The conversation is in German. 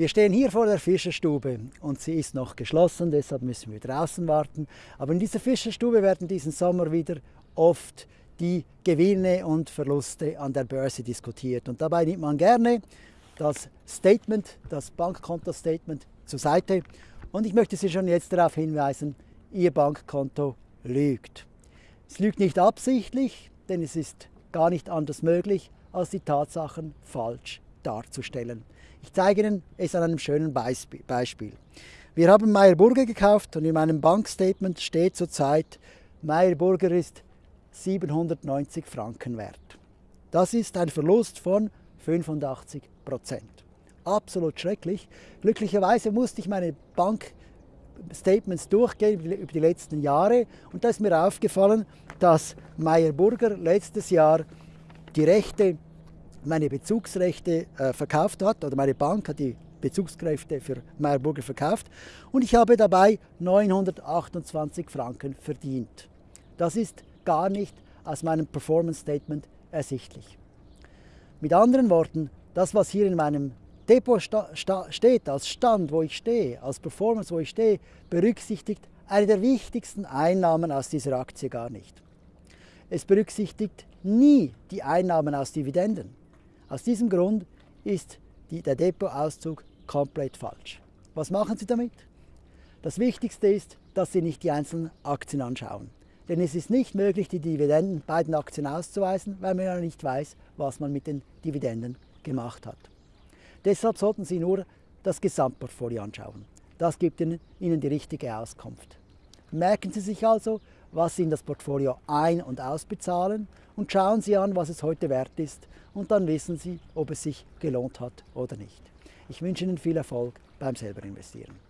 Wir stehen hier vor der Fischerstube und sie ist noch geschlossen, deshalb müssen wir draußen warten. Aber in dieser Fischerstube werden diesen Sommer wieder oft die Gewinne und Verluste an der Börse diskutiert. Und dabei nimmt man gerne das Statement, das Bankkonto-Statement zur Seite. Und ich möchte Sie schon jetzt darauf hinweisen, Ihr Bankkonto lügt. Es lügt nicht absichtlich, denn es ist gar nicht anders möglich, als die Tatsachen falsch darzustellen. Ich zeige Ihnen es an einem schönen Beispiel. Wir haben Meyer Burger gekauft und in meinem Bankstatement steht zurzeit, Meyer Burger ist 790 Franken wert. Das ist ein Verlust von 85 Prozent. Absolut schrecklich. Glücklicherweise musste ich meine Bankstatements durchgehen über die letzten Jahre und da ist mir aufgefallen, dass Meyer Burger letztes Jahr die Rechte meine Bezugsrechte äh, verkauft hat, oder meine Bank hat die Bezugskräfte für Meyerburger verkauft und ich habe dabei 928 Franken verdient. Das ist gar nicht aus meinem Performance Statement ersichtlich. Mit anderen Worten, das, was hier in meinem Depot steht, als Stand, wo ich stehe, als Performance, wo ich stehe, berücksichtigt eine der wichtigsten Einnahmen aus dieser Aktie gar nicht. Es berücksichtigt nie die Einnahmen aus Dividenden. Aus diesem Grund ist die, der Depotauszug komplett falsch. Was machen Sie damit? Das Wichtigste ist, dass Sie nicht die einzelnen Aktien anschauen. Denn es ist nicht möglich, die Dividenden bei Aktien auszuweisen, weil man ja nicht weiß, was man mit den Dividenden gemacht hat. Deshalb sollten Sie nur das Gesamtportfolio anschauen. Das gibt Ihnen die richtige Auskunft. Merken Sie sich also, was Sie in das Portfolio ein- und ausbezahlen und schauen Sie an, was es heute wert ist und dann wissen Sie, ob es sich gelohnt hat oder nicht. Ich wünsche Ihnen viel Erfolg beim selber investieren.